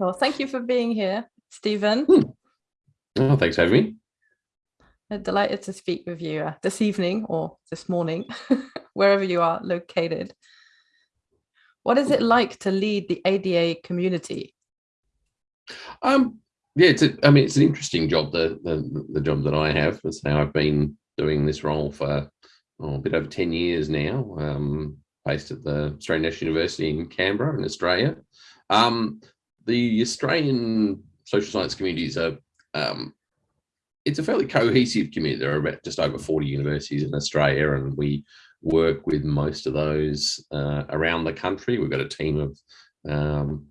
Well, thank you for being here, Stephen. Hmm. Oh, thanks for having me. I'm delighted to speak with you uh, this evening or this morning, wherever you are located. What is it like to lead the ADA community? Um, yeah, it's a, I mean, it's an interesting job, the, the, the job that I have. So I've been doing this role for oh, a bit over 10 years now, um, based at the Australian National University in Canberra in Australia. Um, the Australian social science communities are, um, it's a fairly cohesive community. There are about just over 40 universities in Australia and we work with most of those uh, around the country. We've got a team of um,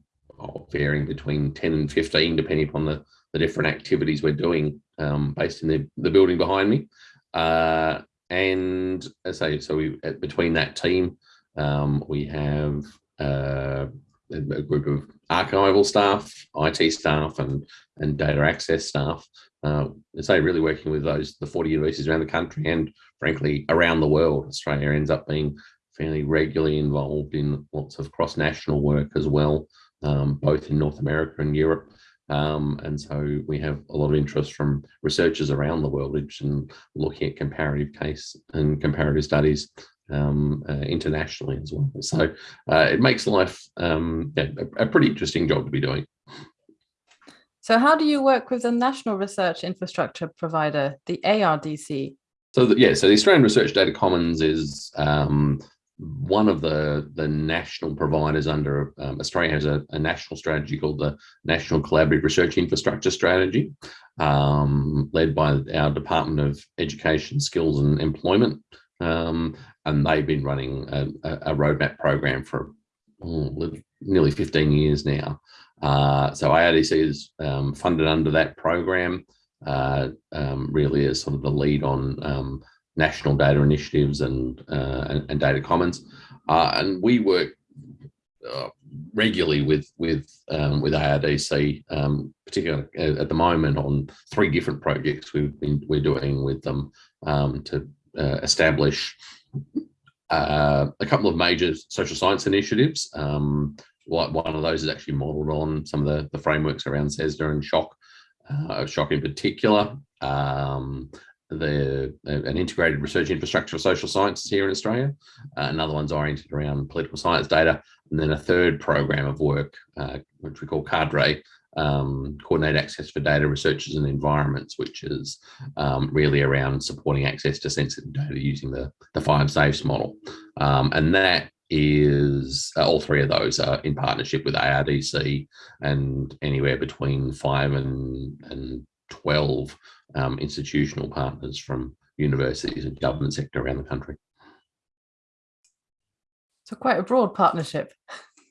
varying between 10 and 15, depending upon the, the different activities we're doing um, based in the, the building behind me. Uh, and as I say, so we between that team, um, we have uh, a group of archival staff, IT staff, and and data access staff. Uh, say really working with those the 40 universities around the country and frankly around the world. Australia ends up being fairly regularly involved in lots of cross-national work as well, um, both in North America and Europe. Um, and so we have a lot of interest from researchers around the world in looking at comparative case and comparative studies um, uh, internationally as well. So uh, it makes life um, yeah, a, a, pretty interesting job to be doing. So how do you work with the national research infrastructure provider, the ARDC? So the, yeah, so the Australian Research Data Commons is um, one of the the national providers under um, Australia has a, a, national strategy called the National Collaborative Research Infrastructure Strategy, um, led by our Department of Education, Skills and Employment. Um, and they've been running a, a roadmap program for oh, nearly 15 years now. Uh, so ARDC is um, funded under that program, uh, um, really as sort of the lead on um, national data initiatives and, uh, and, and, data commons. Uh, and we work uh, regularly with with um, with ARDC, um, particularly at the moment on three different projects we've been we're doing with them to uh, establish uh, a couple of major social science initiatives. Um, one of those is actually modeled on some of the, the frameworks around CESSDA and SSHOC, uh, in particular. Um, the an integrated research infrastructure for social sciences here in Australia. Uh, another one's oriented around political science data, and then a third program of work, uh, which we call CADRE, um, coordinate access for data researchers and environments, which is um, really around supporting access to sensitive data using the, the five safes model. Um, and that is uh, all three of those are in partnership with ARDC and anywhere between five and, and 12 um, institutional partners from universities and government sector around the country. So quite a broad partnership.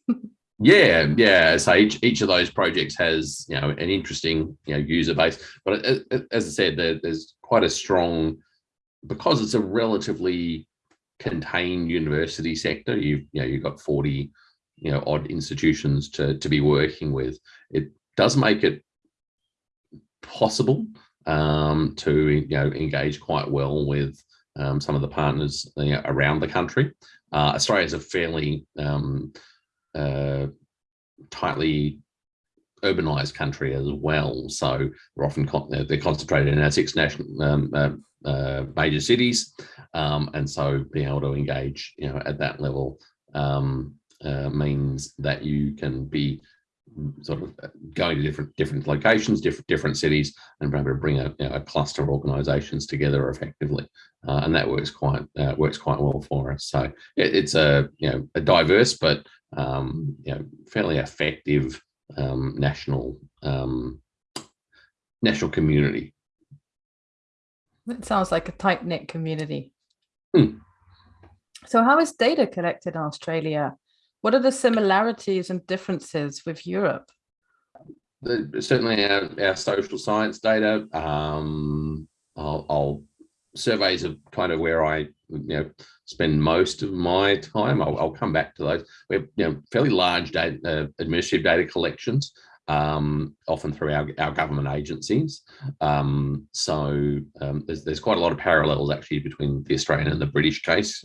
yeah, yeah. So each each of those projects has you know an interesting you know user base, but as I said, there, there's quite a strong because it's a relatively contained university sector. You you know you've got 40 you know odd institutions to to be working with. It does make it possible um, to you know engage quite well with um, some of the partners you know, around the country. Uh, Australia is a fairly um, uh, tightly urbanized country as well. So they're often con they're concentrated in our six national um, uh, uh, major cities, um, and so being able to engage, you know, at that level um, uh, means that you can be sort of uh, going to different different locations, different different cities, and be able to bring a, you know, a cluster of organisations together effectively, uh, and that works quite uh, works quite well for us. So it, it's a you know a diverse but um, you know fairly effective um, national um, national community. That sounds like a tight knit community. Hmm. So how is data collected in Australia? What are the similarities and differences with Europe? The, certainly our, our, social science data, um, I'll, I'll, surveys of kind of where I you know spend most of my time. I'll, I'll come back to those. We have you know fairly large data, uh, administrative data collections, um, often through our, our government agencies. Um, so um, there's, there's quite a lot of parallels actually between the Australian and the British case,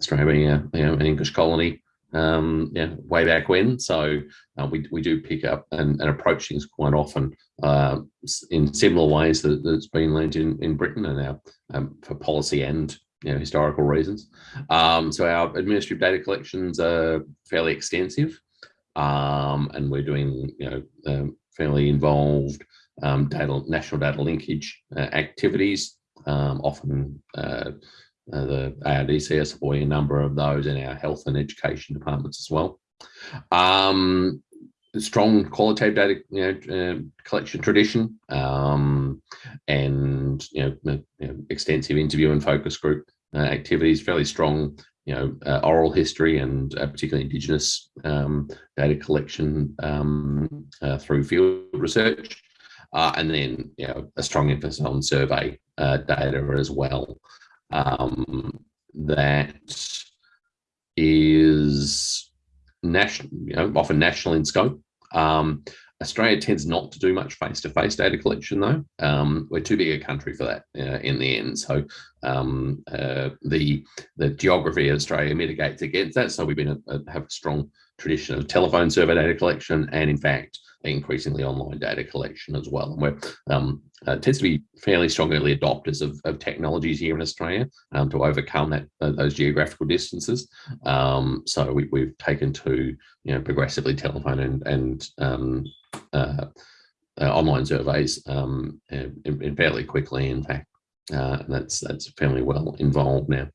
Australia being a, you know, an English colony um, yeah, way back when. So uh, we, we do pick up and, and approach things quite often uh, in similar ways that, that's been learned in, in Britain and our, um, for policy and you know, historical reasons. Um, so our administrative data collections are fairly extensive um, and we're doing you know, um, fairly involved um, data, national data linkage uh, activities, um, often uh, the ARDC supporting a number of those in our health and education departments as well. Um, strong qualitative data you know, uh, collection tradition um, and you know, extensive interview and focus group uh, activities, fairly strong you know, uh, oral history and uh, particularly Indigenous um, data collection um, uh, through field research. Uh, and then, you know, a strong emphasis on survey data as well um, that is national, you know, often national in scope. Um, Australia tends not to do much face-to-face -face data collection, though. Um, we're too big a country for that uh, in the end. So um, uh, the the geography of Australia mitigates against that. So we've been a, a, have a strong tradition of telephone survey data collection, and in fact, increasingly online data collection as well. And we're um, uh, tends to be fairly strong early adopters of, of technologies here in Australia um, to overcome that uh, those geographical distances. Um, so we, have taken to you know progressively telephone and and um, uh, uh, online surveys um, in, in fairly quickly. In fact, uh, that's that's fairly well involved now.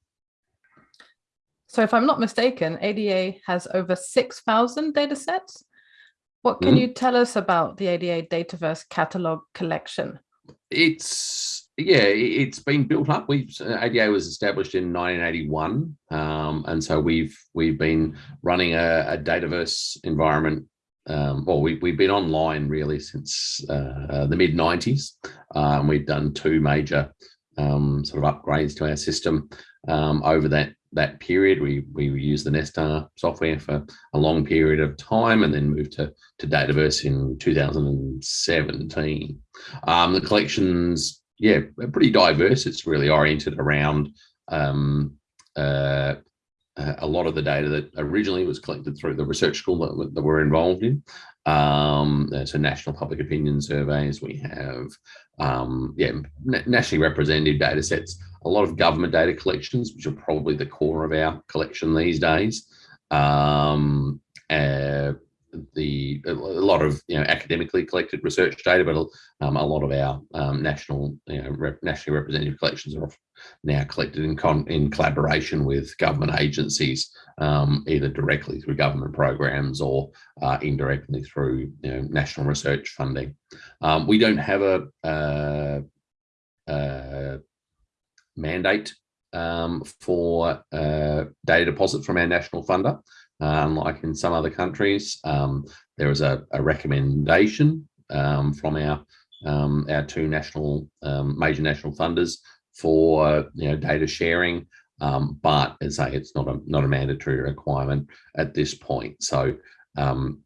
So if I'm not mistaken, ADA has over 6,000 data sets. What can mm -hmm. you tell us about the ADA Dataverse catalog collection? It's yeah, it's been built up. We've, ADA was established in 1981, um, and so we've we've been running a, a Dataverse environment. Um, well, we, we've been online really since uh, the mid 90s. Um, we've done two major um, sort of upgrades to our system um, over that that period. We we used the Nesstar software for a long period of time and then moved to, to Dataverse in 2017. Um, the collections, yeah, pretty diverse. It's really oriented around um, uh, a lot of the data that originally was collected through the research school that, that we're involved in. Um, so national public opinion surveys, we have, um, yeah, nationally representative data sets a lot of government data collections, which are probably the core of our collection these days. Um, uh, the a lot of you know academically collected research data, but um, a lot of our um, national you know rep, nationally representative collections are now collected in con in collaboration with government agencies, um, either directly through government programs or uh, indirectly through you know, national research funding. Um, we don't have a, a, a mandate um, for uh, data deposit from our national funder. Unlike in some other countries, um, there is a, a recommendation um, from our um, our two national um, major national funders for you know data sharing, um, but as I say, it's not a not a mandatory requirement at this point. So um,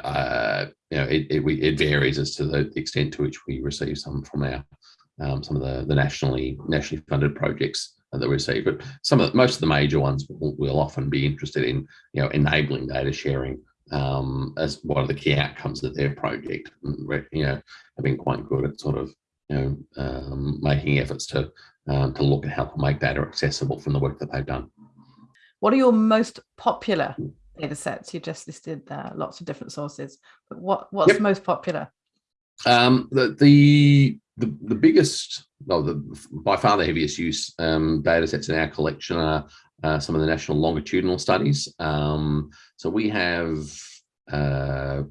uh, you know, it, it, it, varies as to the extent to which we receive some from our um, some of the, the nationally nationally funded projects that we receive. But some of the, most of the major ones will, will often be interested in you know enabling data sharing um, as one of the key outcomes of their project. And, you know, have been quite good at sort of you know um, making efforts to um, to look at how to make data accessible from the work that they've done. What are your most popular data sets? You just listed uh, lots of different sources, but what what's yep. most popular? Um, the, the the, the biggest, well, the, by far the heaviest use um, data sets in our collection are uh, some of the national longitudinal studies. Um, so we have uh,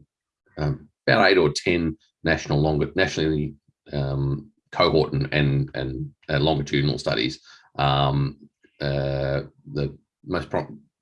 um, about eight or 10 national long, nationally um, cohort and, and, and uh, longitudinal studies. Um, uh, the most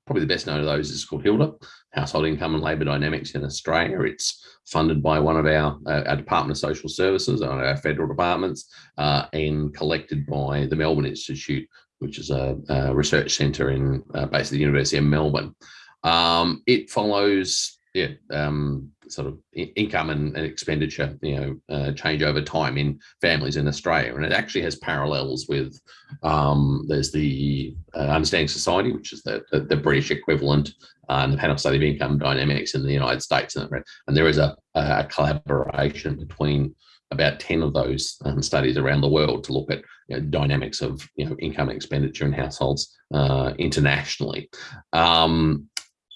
probably the best known of those is called HILDA, Household Income and Labour Dynamics in Australia. It's funded by one of our, uh, our Department of Social Services, one of our federal departments, uh, and collected by the Melbourne Institute, which is a, a research centre in uh, basically the University of Melbourne. Um, it follows yeah, um, sort of income and, and, expenditure, you know, uh, change over time in families in Australia, and it actually has parallels with. Um, there's the uh, Understanding Society, which is the the, the British equivalent, uh, and the Panel Study of Income Dynamics in the United States, and, and there is a, a collaboration between about 10 of those um, studies around the world to look at you know, dynamics of you know, income expenditure in households uh, internationally. Um,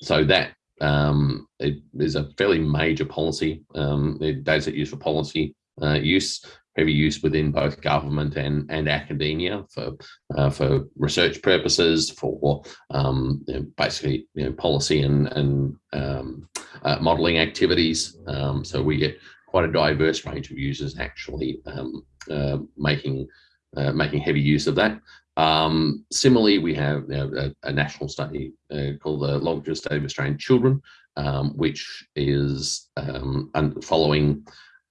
so that um, it is a fairly major policy. Um, data set used for policy uh, use, heavy use within both government and, and academia for uh, for research purposes, for um, you know, basically you know, policy and, and um, uh, modeling activities. Um, so we get quite a diverse range of users actually um, uh, making uh, making heavy use of that. Um, similarly, we have a, a, national study uh, called the Longitudinal Study of Australian Children, um, which is um, following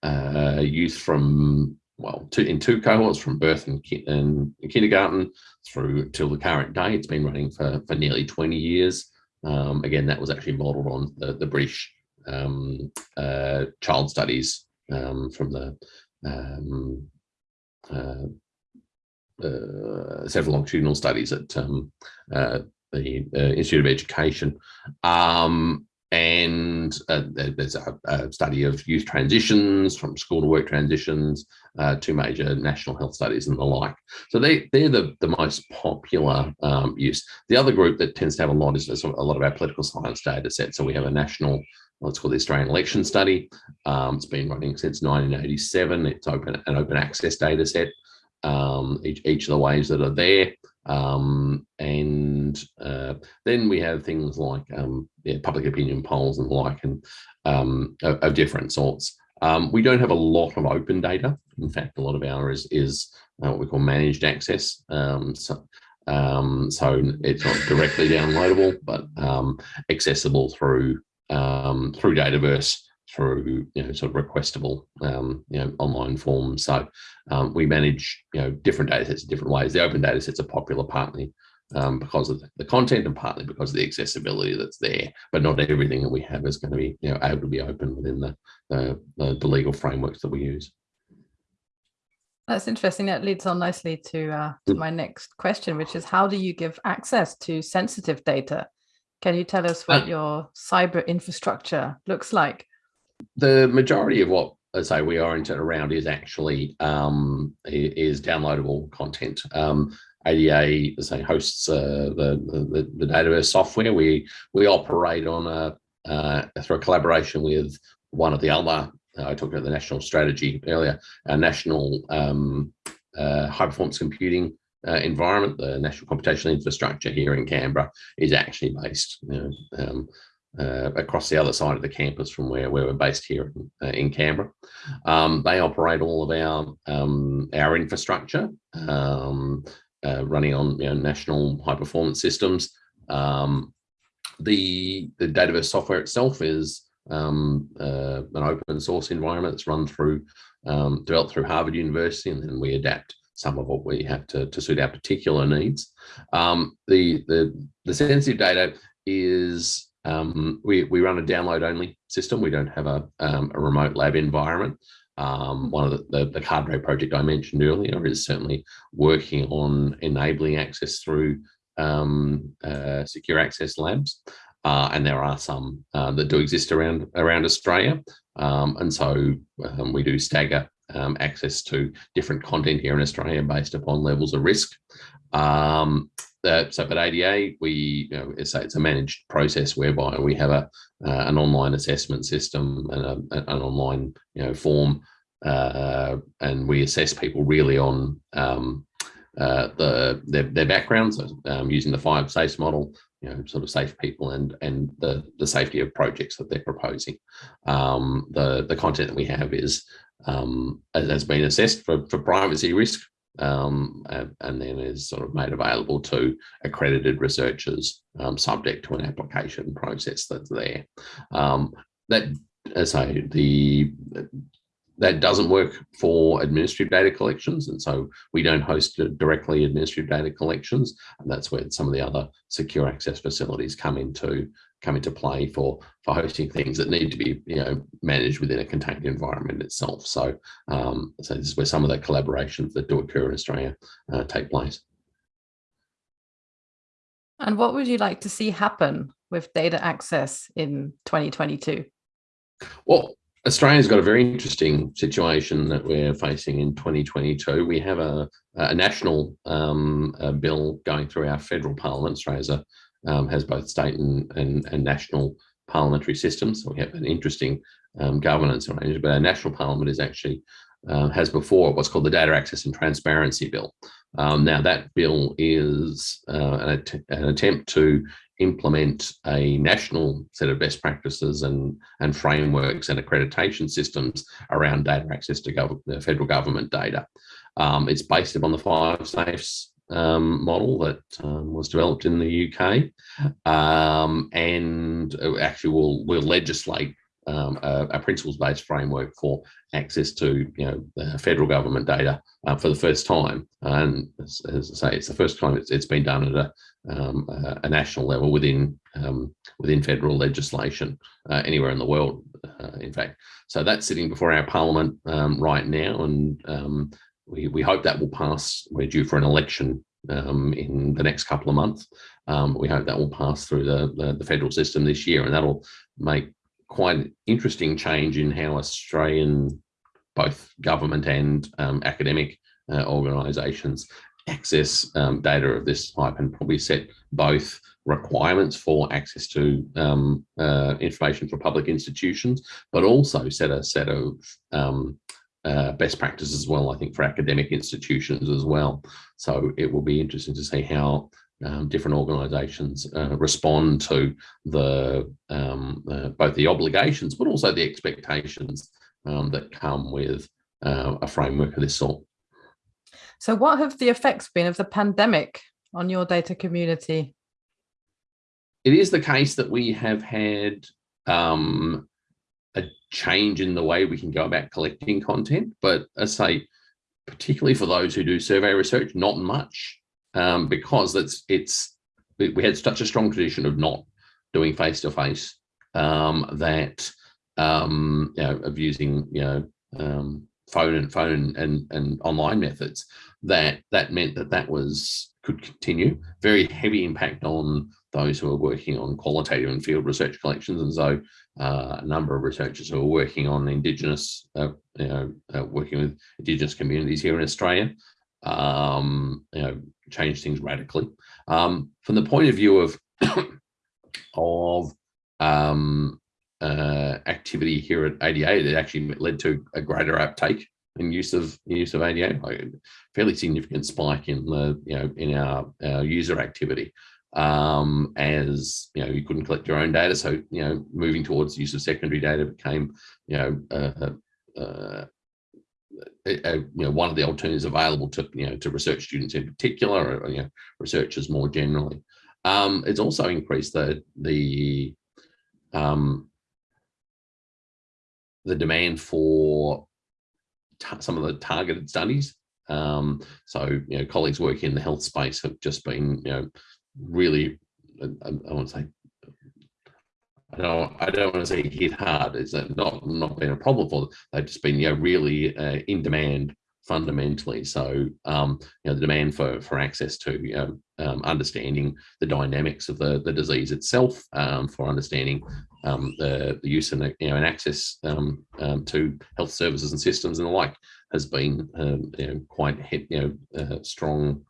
uh, youth from, well, two, in two cohorts from birth and, and, kindergarten through till the current day. It's been running for, for nearly 20 years. Um, again, that was actually modeled on the, the British um, uh, child studies um, from the um, uh, several longitudinal studies at um, uh, the uh, Institute of Education. Um, and uh, there's a, a, study of youth transitions from school to work transitions, uh, two major national health studies and the like. So they, they're the, the most popular um, use. The other group that tends to have a lot is a lot of our political science data sets. So we have a national what's called the Australian Election Study. Um, it's been running since 1987. It's open an open access data set. Um, each, each of the ways that are there. Um, and uh, then we have things like um, yeah, public opinion polls and the like and um, of, of, different sorts. Um, we don't have a lot of open data. In fact, a lot of ours is, is uh, what we call managed access. Um, so, um, so it's not directly downloadable, but accessible through through Dataverse through you know sort of requestable um, you know online forms. So um, we manage you know different data sets in different ways. The open data sets are popular partly um, because of the content and partly because of the accessibility that's there. But not everything that we have is going to be you know able to be open within the the, the legal frameworks that we use. That's interesting. That leads on nicely to, uh, to mm. my next question, which is how do you give access to sensitive data can you tell us what uh, your cyber infrastructure looks like? The majority of what I say we oriented around is actually um, is downloadable content. Um, ADA say hosts uh, the, the, the Dataverse software. We we operate on a uh, through a collaboration with one of the other. Uh, I talked about the national strategy earlier. Our national um, uh, high performance computing uh, environment, the National Computational Infrastructure here in Canberra is actually based you know, um, uh, across the other side of the campus from where, where we're based here in, uh, in Canberra. Um, they operate all of our, um, our infrastructure um, uh, running on you know, national high performance systems. Um, the, the Dataverse software itself is um, uh, an open source environment that's run through, developed through Harvard University, and then we adapt some of what we have to, to suit our particular needs. Um, the, the, the sensitive data is, um, we, we run a download only system. We don't have a, um, a remote lab environment. Um, one of the, the, the Cadre project I mentioned earlier is certainly working on enabling access through um, uh, secure access labs. Uh, and there are some uh, that do exist around around Australia. Um, and so um, we do stagger access to different content here in Australia based upon levels of risk. Um, so at ADA, we, you know, it's, it's a managed process whereby we have a uh, an online assessment system and a, an online you know form, uh, and we assess people really on um, uh, the their, their backgrounds um, using the five SAFEs model, you know, sort of safe people and and the the safety of projects that they're proposing. Um, the the content that we have is um, has been assessed for, for privacy risk um, and, then is sort of made available to accredited researchers um, subject to an application process that's there. Um, that, as I the that doesn't work for administrative data collections. And so we don't host directly administrative data collections. And that's where some of the other secure access facilities come into come into play for for hosting things that need to be you know managed within a contained environment itself. So um, so this is where some of the collaborations that do occur in Australia uh, take place. And what would you like to see happen with data access in 2022? Well, Australia's got a very interesting situation that we're facing in 2022. We have a, a national um, a bill going through our federal parliament. Australia um, has both state and, and, and, national parliamentary systems. So we have an interesting um, governance arrangement, but our national parliament is actually uh, has before what's called the Data Access and Transparency Bill. Um, now that bill is uh, an, att an, attempt to implement a national set of best practices and, and frameworks and accreditation systems around data access to gov federal government data. Um, it's based upon the five safes um, model that um, was developed in the UK um, and uh, actually will will legislate um, a, a principles-based framework for access to you know federal government data uh, for the first time. And as, as, I say, it's the first time it's, it's been done at a, um, a, national level within um, within federal legislation uh, anywhere in the world, uh, in fact. So that's sitting before our parliament um, right now, and um, we, we hope that will pass. We're due for an election um, in the next couple of months. Um, we hope that will pass through the, the, the, federal system this year and that'll make quite an interesting change in how Australian, both government and um, academic uh, organisations access um, data of this type and probably set both requirements for access to um, uh, information for public institutions, but also set a set of um, uh, best practices as well, I think, for academic institutions as well. So it will be interesting to see how um, different organisations uh, respond to the um, uh, both the obligations, but also the expectations um, that come with uh, a framework of this sort. So what have the effects been of the pandemic on your data community? It is the case that we have had um, a change in the way we can go about collecting content, but I say, particularly for those who do survey research, not much um, because it's it's we had such a strong tradition of not doing face to face um, that um, you know of using you know um, phone and phone and and online methods that that meant that that was could continue. Very heavy impact on those who are working on qualitative and field research collections and so uh, a number of researchers who are working on indigenous uh, you know uh, working with indigenous communities here in australia um, you know, change things radically. Um, from the point of view of of um, uh, activity here at ADA, it actually led to a greater uptake in use of use of ADA, like a fairly significant spike in the you know in our, our user activity um, as you know you couldn't collect your own data, so you know moving towards use of secondary data became you know uh, uh, a, you know, one of the alternatives available to, you know, to research students in particular, or, you know, researchers more generally. Um, it's also increased the, the, um, the demand for some of the targeted studies. Um, so, you know, colleagues working in the health space have just been, you know, really, I, I won't say I don't, I don't want to say hit hard. It's not not been a problem for them. They've just been you know really uh, in demand fundamentally. So um, you know the demand for for access to you know, um, understanding the dynamics of the the disease itself, um, for understanding um, the the use and you know and access um, um, to health services and systems and the like has been you know, quite you know uh, strong.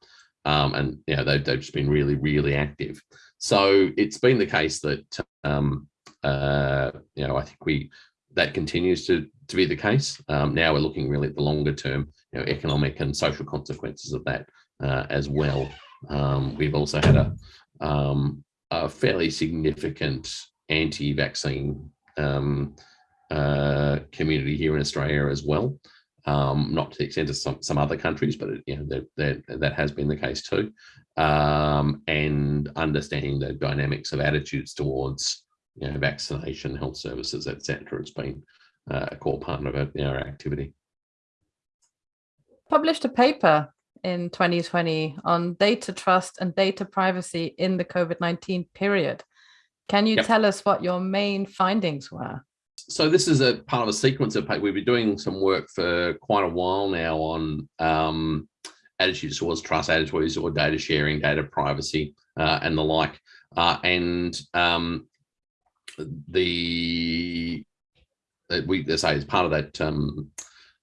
and you know they've, they've just been really really active. So it's been the case that, um, uh, you know, I think we that continues to, to be the case. Um, now we're looking really at the longer term, you know, economic and social consequences of that uh, as well. Um, we've also had a, um, a fairly significant anti-vaccine um, uh, community here in Australia as well. Um, not to the extent of some, some other countries, but it, you know that, that that has been the case too um, and understanding the dynamics of attitudes towards you know, vaccination, health services, etc. It's been uh, a core part of our, our activity. Published a paper in 2020 on data trust and data privacy in the COVID-19 period. Can you Yep. tell us what your main findings were? so this is a part of a sequence of pa- we've been doing some work for quite a while now on um, attitudes towards trust, attitudes toward data sharing, data privacy, uh, and the like. Uh, and um, the we say as part of that um,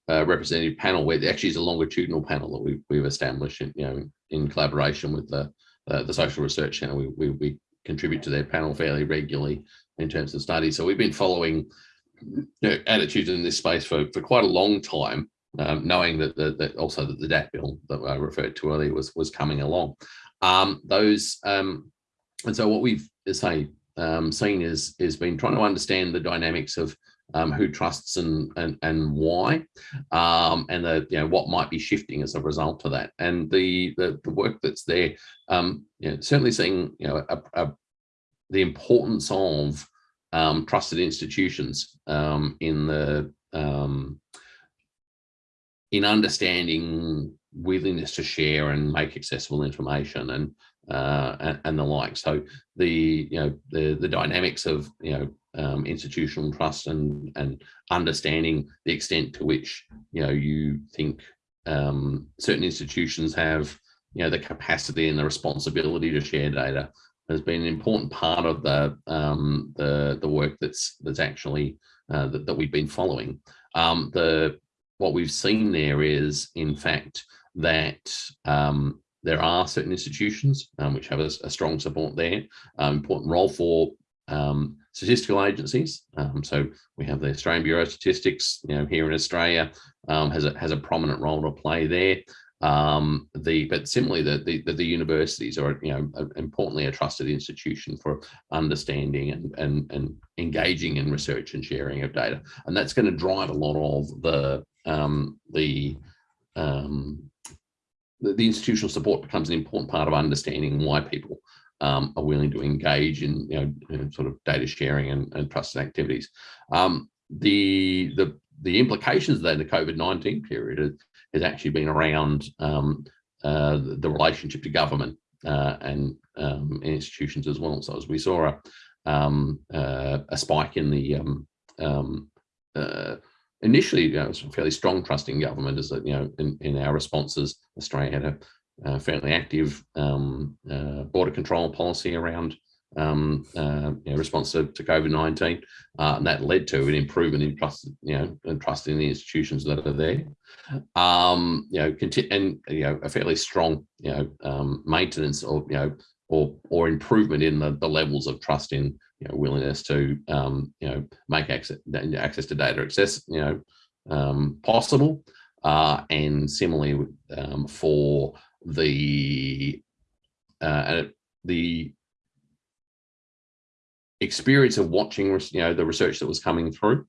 uh, representative panel, where actually is a longitudinal panel that we've we've established, in, you know, in collaboration with the uh, the Social Research Centre. We, we we contribute to their panel fairly regularly in terms of studies. So we've been following you know, attitudes in this space for, for quite a long time, um, knowing that, that also that the DAT bill that I referred to earlier was was coming along. Um, those um, and so what we've say um, seen is is been trying to understand the dynamics of um, who trusts and and and why, um, and the you know what might be shifting as a result of that. And the the, the work that's there, um, you know, certainly seeing you know a, a, the importance of um, trusted institutions um, in the um, in understanding willingness to share and make accessible information and uh, and, and the like. So the you know the the dynamics of you know um, institutional trust and and understanding the extent to which you know you think um, certain institutions have you know the capacity and the responsibility to share data has been an important part of the um, the the work that's that's actually uh, that, that we've been following. Um, the what we've seen there is, in fact, that um, there are certain institutions um, which have a, a strong support there, um, important role for um, statistical agencies. Um, so we have the Australian Bureau of Statistics, you know, here in Australia, um, has a has a prominent role to play there. Um, the but similarly, the, the the universities are you know importantly a trusted institution for understanding and and and engaging in research and sharing of data, and that's going to drive a lot of the the um, the, institutional support becomes an important part of understanding why people um, are willing to engage in, you know, in sort of data sharing and, and trusted activities. Um, the, the, the implications of that in the COVID-19 period has, has actually been around um, uh, the relationship to government uh, and um, institutions as well. So as we saw a, um, uh, a spike in the um, initially, you know, it was a fairly strong trust in government as you know, in, in our responses, Australia had a, fairly active um, uh, border control policy around um, uh, you know, response to, to COVID-19, uh, and that led to an improvement in trust, you know, and trust in the institutions that are there. Um, you know, and you know, a fairly strong, you know, um, maintenance or you know, or or improvement in the, the levels of trust in you know, willingness to um, you know make access access to data access you know um, possible, uh, and similarly um, for the uh, the experience of watching you know the research that was coming through.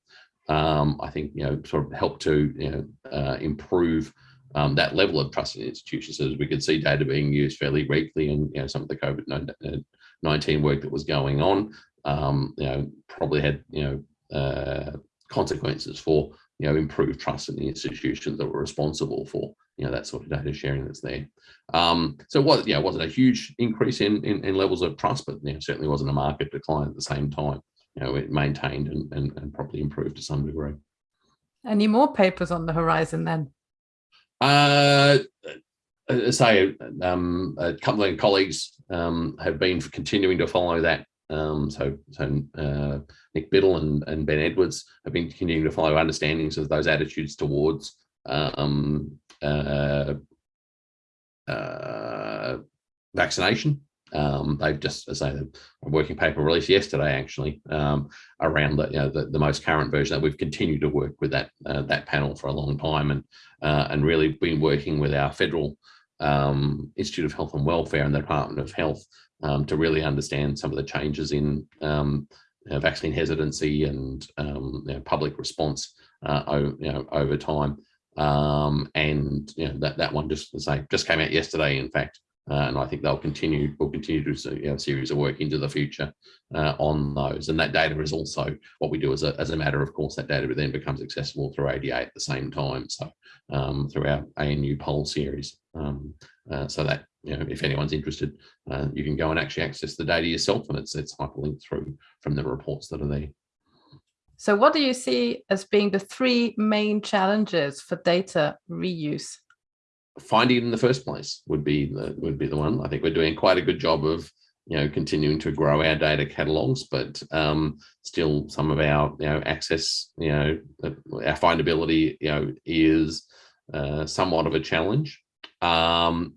Um, I think you know sort of helped to you know uh, improve um, that level of trust in institutions as we could see data being used fairly regularly and you know some of the COVID-19 work that was going on um, you know, probably had, you know, uh, consequences for, you know, improved trust in the institutions that were responsible for, you know, that sort of data sharing that's there. Um, so what, yeah, wasn't a huge increase in, in, in levels of trust, but you know, certainly wasn't a market decline at the same time. You know, it maintained and, and, and probably improved to some degree. Any more papers on the horizon then? Uh, say um, a couple of colleagues um, have been continuing to follow that um, so, so uh, Nick Biddle and, and Ben Edwards have been continuing to follow understandings of those attitudes towards um, uh, uh, vaccination. Um, they've just, as I say, a working paper released yesterday, actually, um, around the, you know, the, the most current version. That we've continued to work with that uh, that panel for a long time, and uh, and really been working with our federal um, Institute of Health and Welfare and the Department of Health um, to really understand some of the changes in um, vaccine hesitancy and um, you know, public response uh, over, you know, over time. Um, and you know, that, that one just, say, just came out yesterday, in fact, Uh, and I think they'll continue, will continue to do you know, a series of work into the future uh, on those. And that data is also what we do as a, as a matter of course, that data then becomes accessible through ADA at the same time. So um, through our ANU poll series. Um, uh, so that, you know, if anyone's interested, uh, you can go and actually access the data yourself and it's, it's hyperlinked through from the reports that are there. So what do you see as being the three main challenges for data reuse? Finding it in the first place would be the would be the one. I think we're doing quite a good job of you know continuing to grow our data catalogs, but um, still some of our you know access you know our findability you know is uh, somewhat of a challenge. Um,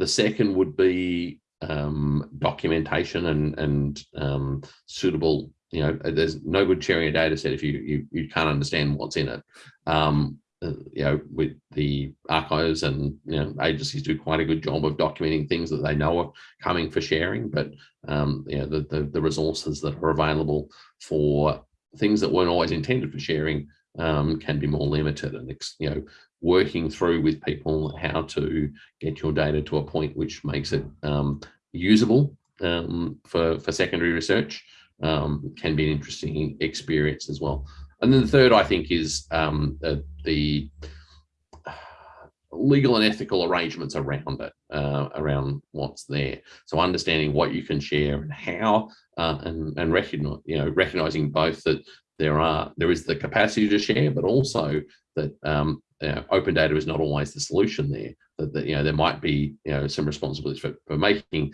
the second would be um, documentation and and um, suitable you know, there's no good sharing a data set if you you, you can't understand what's in it. Um, uh, you know, with the archives and you know agencies do quite a good job of documenting things that they know are coming for sharing, but um, you know the, the, the resources that are available for things that weren't always intended for sharing um, can be more limited, and you know working through with people how to get your data to a point which makes it um, usable um, for for secondary research um, can be an interesting experience as well. And then the third, I think, is um, the, the, legal and ethical arrangements around it, uh, around what's there. So understanding what you can share and how, uh, and and recognize, you know, recognizing both that there are there is the capacity to share, but also that um, you know, open data is not always the solution there. That, that you know there might be you know some responsibilities for, for making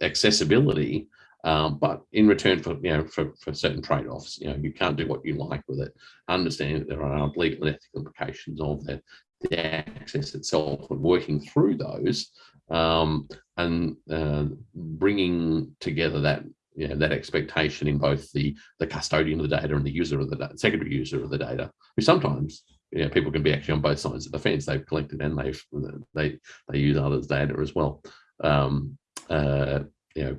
accessibility um, but in return for you know for, for certain trade-offs, you know you can't do what you like with it. Understanding that there are legal and ethical implications of that, the access itself, and working through those, um, and uh, bringing together that you know, that expectation in both the the custodian of the data and the user of the data, secondary user of the data, who sometimes you know, people can be actually on both sides of the fence. They've collected and they've they they use others' data as well. Um, uh, you know,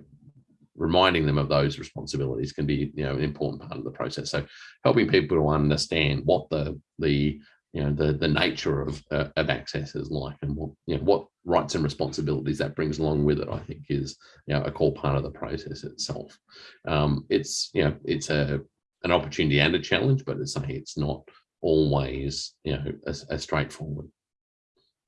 reminding them of those responsibilities can be you know an important part of the process so helping people to understand what the the you know the the nature of uh, of access is like and what you know what rights and responsibilities that brings along with it i think is you know a core part of the process itself um it's you know it's a an opportunity and a challenge but it's say it's not always you know as, as straightforward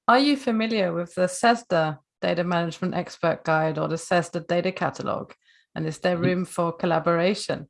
are you familiar with the CESSDA data management expert guide or the CESSDA data catalog and is there mm. room for collaboration?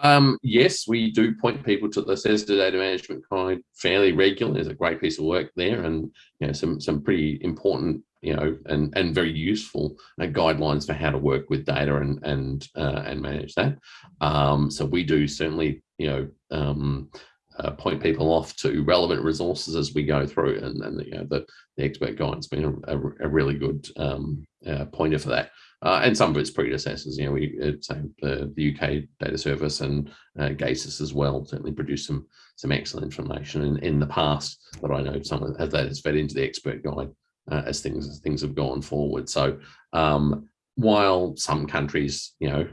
Um, yes, we do point people to the CESSDA data management guide fairly regularly. There's a great piece of work there and you know some some pretty important you know and and very useful uh, guidelines for how to work with data and and uh, and manage that. Um, so we do certainly you know um, uh, point people off to relevant resources as we go through and, and you know the, the expert guide's been a, a, really good um, uh, pointer for that uh, and some of its predecessors. You know, we uh, uh, the UK data service and uh, GESIS as well certainly produced some some excellent information in, in the past. But I know some of that has fed into the expert guide uh, as things as things have gone forward. So um, while some countries, you know,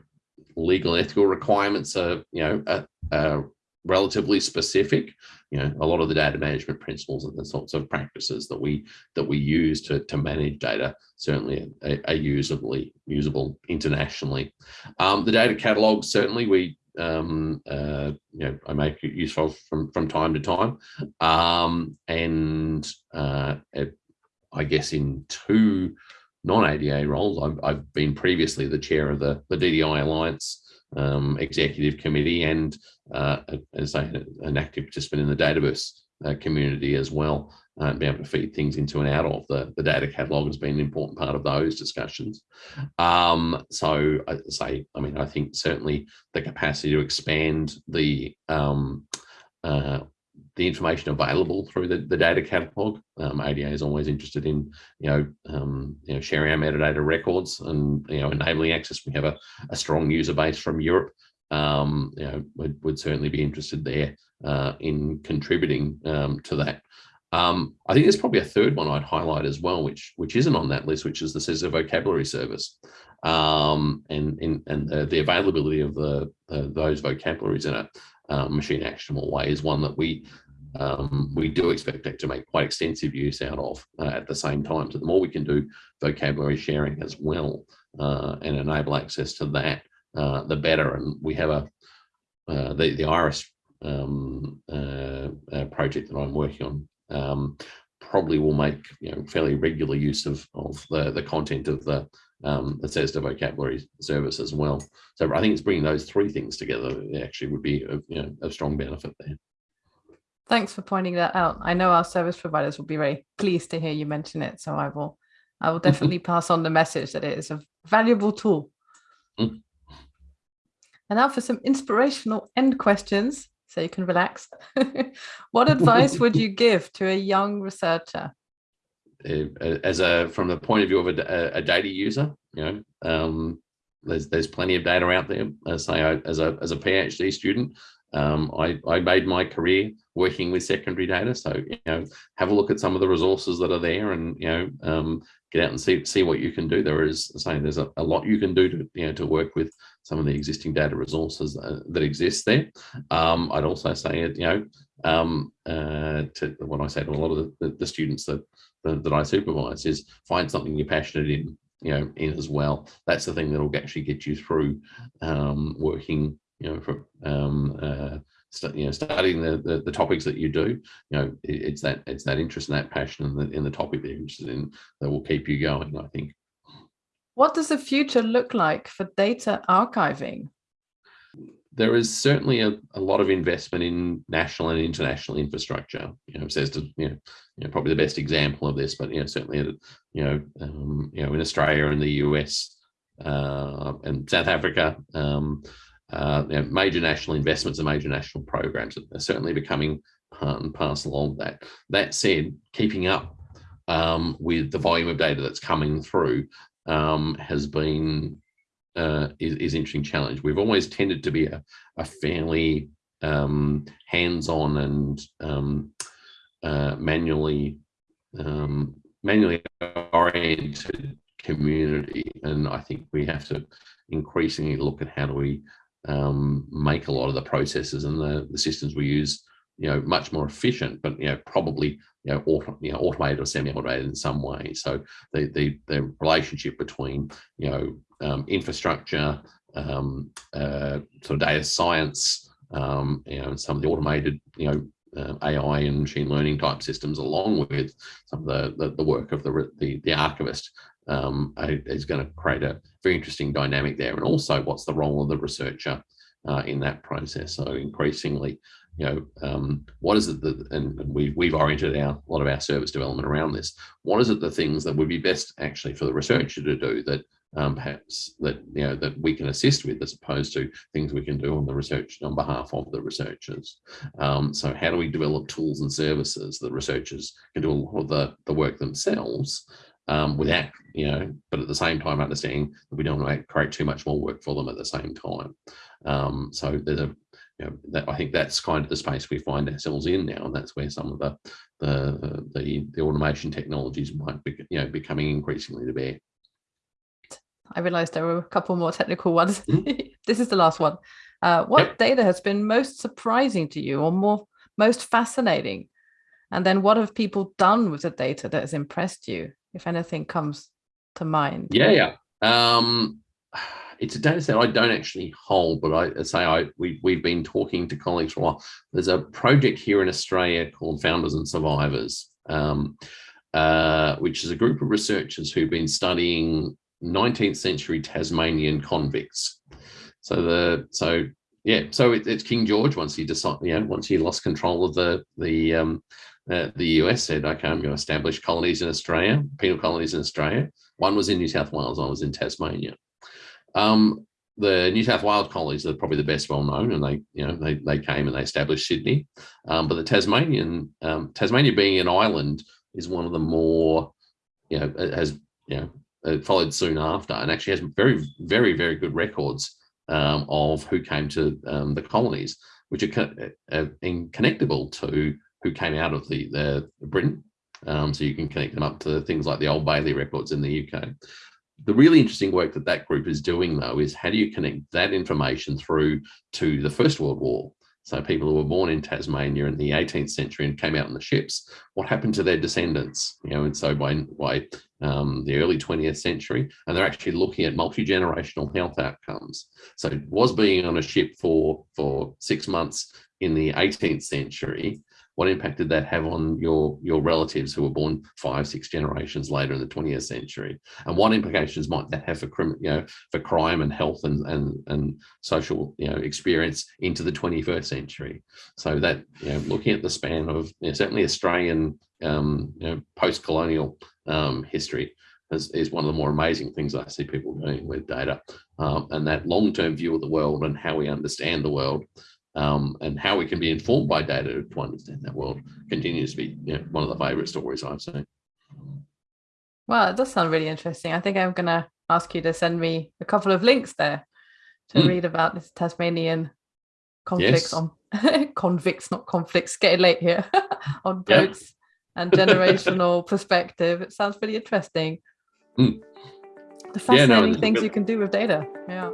legal ethical requirements are you know are, are relatively specific you know a lot of the data management principles and the sorts of practices that we that we use to, to manage data certainly are, are usably usable internationally. Um, the data catalog certainly we um, uh, you know i make it useful from from time to time. Um, and uh, i guess in two non-ada roles I've, I've been previously the chair of the the ddi alliance um, executive committee and uh, as a, an active participant in the Dataverse uh, community as well, uh, be able to feed things into and out of the, the data catalog has been an important part of those discussions. Um, so I say, I mean, I think certainly the capacity to expand the um, uh, the information available through the, the data catalog. Um, ADA is always interested in, you know, um, you know, sharing our metadata records and, you know, enabling access. We have a, a strong user base from Europe. Um, you know, would, would certainly be interested there uh, in contributing um, to that. Um, I think there's probably a third one I'd highlight as well, which which isn't on that list, which is the CESSDA vocabulary service, um, and and, and the, the availability of the, the those vocabularies in a um, machine actionable way is one that we um, we do expect to make quite extensive use out of uh, at the same time. So the more we can do vocabulary sharing as well uh, and enable access to that, uh, the better. And we have a uh, the the Iris um, uh, uh, project that I'm working on um, probably will make you know fairly regular use of of the the content of the um, the CESSDA vocabulary service as well. So I think it's bringing those three things together actually would be a, you know, a strong benefit there. Thanks for pointing that out. I know our service providers will be very pleased to hear you mention it. So I will, I will definitely pass on the message that it is a valuable tool. Mm. And now for some inspirational end questions, so you can relax. what advice would you give to a young researcher? Uh, as a from the point of view of a, a data user, you know, um, there's there's plenty of data out there. As say, I, as a as a PhD student, um, I, I made my career working with secondary data. So, you know, have a look at some of the resources that are there and, you know, um, get out and see, see what you can do. There is saying there's a, a, lot you can do to, you know, to work with some of the existing data resources that exist there. Um, I'd also say, it, you know, um, uh, to what I say to a lot of the, the students that, that, that I supervise is find something you're passionate in, you know, in as well. That's the thing that will actually get you through um, working you know, for, um, uh, you know, studying the, the, the topics that you do, you know, it, it's that it's that interest and that passion in the in the topic that you're interested in that will keep you going. I think. What does the future look like for data archiving? There is certainly a, a lot of investment in national and international infrastructure. You know, CESSDA you know, you know, probably the best example of this, but you know, certainly you know, um, you know, in Australia and the US uh, and South Africa. Um, uh, you know, major national investments and major national programs are certainly becoming part and parcel of that. That said, keeping up um, with the volume of data that's coming through um, has been uh, is, is interesting challenge. We've always tended to be a, a fairly um, hands-on and um, uh, manually um, manually oriented community, and I think we have to increasingly look at how do we um, make a lot of the processes and the, the systems we use, you know, much more efficient, but, you know, probably, you know, auto, you know automated or semi-automated in some way. So the, the, the relationship between, you know, um, infrastructure, um, uh, sort of data science, um, you know, some of the automated, you know, uh, AI and machine learning type systems, along with some of the, the, the work of the, the, the archivist, um, is going to create a very interesting dynamic there. And also what's the role of the researcher uh, in that process. So increasingly, you know, um, what is it that, and we've, we've oriented our, a lot of our service development around this. What is it the things that would be best actually for the researcher to do that um, perhaps that, you know, that we can assist with as opposed to things we can do on the research on behalf of the researchers. Um, so how do we develop tools and services that researchers can do a lot of the, the work themselves um, without, you know, but at the same time understanding that we don't want to create too much more work for them at the same time. Um, so there's a, you know, that I think that's kind of the space we find ourselves in now, and that's where some of the the the, the automation technologies might be, you know, becoming increasingly to bear. I realized there were a couple more technical ones. Mm -hmm. this is the last one. Uh, what yep. data has been most surprising to you or more most fascinating? And then what have people done with the data that has impressed you? if anything comes to mind. Yeah, yeah. Um, it's a data set I don't actually hold, but I say I we we've been talking to colleagues for a while. There's a project here in Australia called Founders and Survivors, um, uh, which is a group of researchers who've been studying 19th century Tasmanian convicts. So the so yeah, so it, it's King George once he decided, know, once he lost control of the the um, uh, the US said, okay, I'm going to establish colonies in Australia, penal colonies in Australia. One was in New South Wales, one was in Tasmania. Um, the New South Wales colonies are probably the best well known, and they, you know, they they came and they established Sydney. Um, but the Tasmanian, um, Tasmania being an island, is one of the more, you know, has you know uh, followed soon after, and actually has very very very good records um, of who came to um, the colonies, which are, co uh connectable to who came out of the, the Britain. Um, so you can connect them up to things like the Old Bailey records in the UK. The really interesting work that that group is doing though is how do you connect that information through to the First World War? So people who were born in Tasmania in the 18th century and came out on the ships, what happened to their descendants? You know, and so by, by um, the early 20th century, and they're actually looking at multi-generational health outcomes. So was being on a ship for, for six months in the 18th century what impact did that have on your your relatives who were born five six generations later in the 20th century? And what implications might that have for crime you know for crime and health and and and social you know experience into the 21st century? So that you know looking at the span of you know, certainly australian um you know post-colonial um history is, is one of the more amazing things I see people doing with data. Um, and that long-term view of the world and how we understand the world um, and how we can be informed by data to understand that world continues to be you know, one of the favorite stories I've seen. Well, it does sound really interesting. I think I'm going to ask you to send me a couple of links there to mm. read about this Tasmanian conflicts yes. on convicts, not conflicts, getting late here, on boats yeah. and generational perspective. It sounds really interesting. Mm. The fascinating yeah, no, things you can do with data. Yeah.